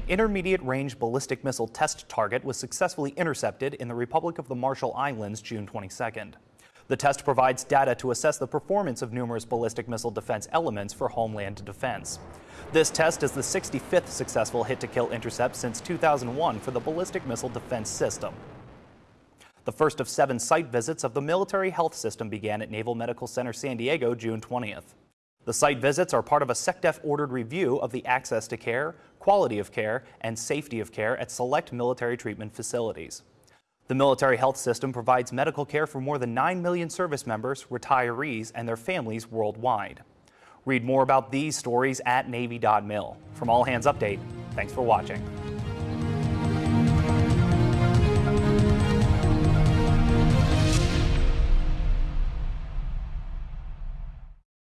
An intermediate range ballistic missile test target was successfully intercepted in the Republic of the Marshall Islands June 22nd. The test provides data to assess the performance of numerous ballistic missile defense elements for homeland defense. This test is the 65th successful hit-to-kill intercept since 2001 for the ballistic missile defense system. The first of seven site visits of the Military Health System began at Naval Medical Center San Diego June 20th. The site visits are part of a SecDef ordered review of the access to care, quality of care, and safety of care at select military treatment facilities. The military health system provides medical care for more than 9 million service members, retirees, and their families worldwide. Read more about these stories at Navy.mil. From All Hands Update, thanks for watching.